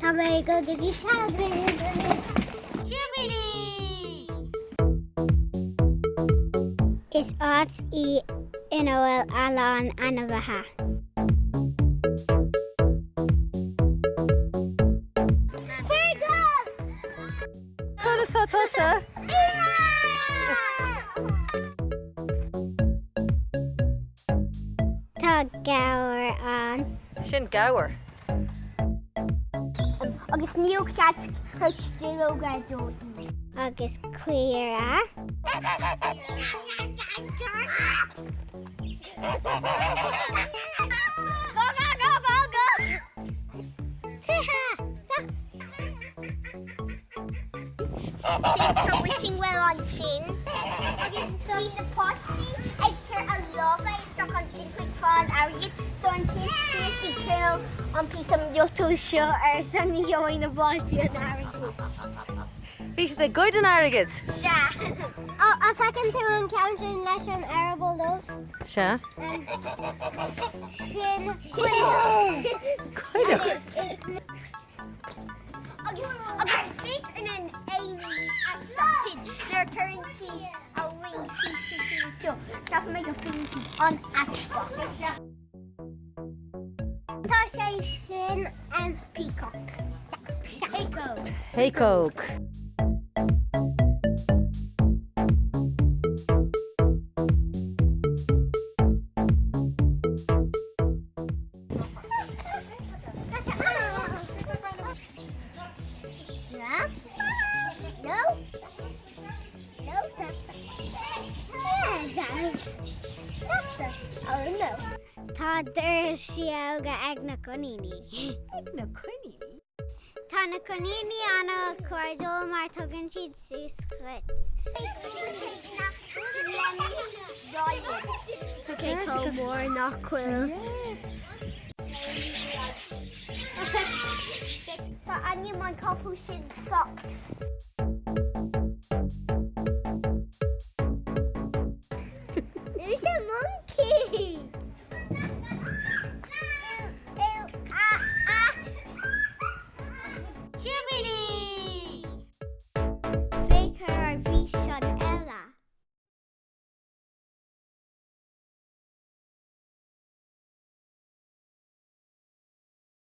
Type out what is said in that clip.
Tá mé go Jubilee! Is áit í inhfuil Alan ana bhethe. Chulas tá tusa? Tá gair an Sin gabhar. Agus níl ceat chutilóga dó agus cuiar wishing well on sin. Agus so the posty ag ceir a lova is sto an quick fan agad so an tin si kill an pí am yoto seo ar san níoin na báí an agad. Bhí de good an agad. Se. a second tú an countin leis an arable lo Se? sin Chuideach. agus agus fi in an ein sin their currency a wing seo Tá mé go finti an atá. Tá sé sin an peacock. Echo. Hey yeah, that's that's oh no. Tá der siaga ag na conini. Na chuine. Tá na conini anna cuadul mar tugann siad sísclits. Okay, tá mór nachhfuil. Tá aine man capú sin socks.